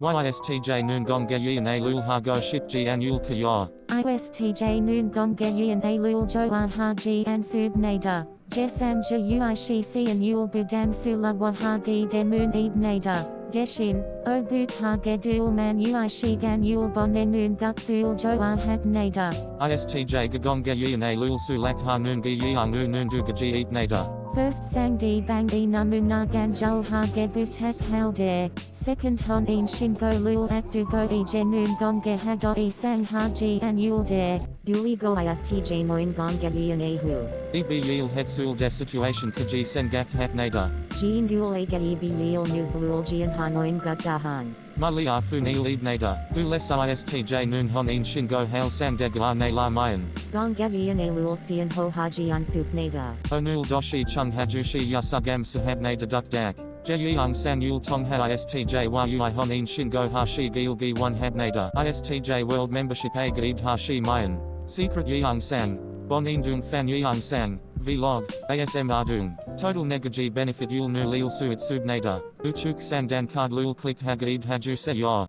YISTJ Noon Gong Ge A Lul Ha Go Ship Ji Anul Kaya. ISTJ Noon Gong Geyin A Lul Jo Ah Ha Ji An Sub Nader. Jesam Ja Ui Shi Si An Yul Budam Sula Wahagi De Moon Eb Nader. Deshin, O Buk Ha Gedul Man Ui Shi Gan Yul Bonne Noon Gutsul Jo Ah Hab Nader. ISTJ Gagong Ge A Lul Sulak Ha Noon Ge Yang Nu Noon Du Gaji Eat Nader. First sang di bang e namuna ganjul ha gebutek halde. Second hon in shingo lul akdu go e genun gonge hado e sang ha ji an yulde. Duli go istj noin gong gebian ahu. EB Yil Hetsul De Situation Kaji Sengak Hat Nader. Jean dual age eb yil news lul jian hanoin gut dahan. Mali Afu Nil Eb Nader. Du Les ISTJ Noon Hon In Shingo Hail Sang Dega Ne La Mayan. Gong gebian a lul sian ho haji an sup nada. Onul Doshi Chung Hajushi Yasugam Sahab Nader Duk Dak. Yul Tong Ha ISTJ Yui Hon In Shingo Hashi Gil Gi 1 Hab Nader. ISTJ World Membership A Gaib Hashi Mayan. Secret Yang Sang. Bon Dung Fan Yang Sang. Vlog, ASM Ardung. Total Negaji Benefit Yul Nu Lil Suit Subnader. Uchuk Sandan Card Lul Click Hagaib Haju Se Ya.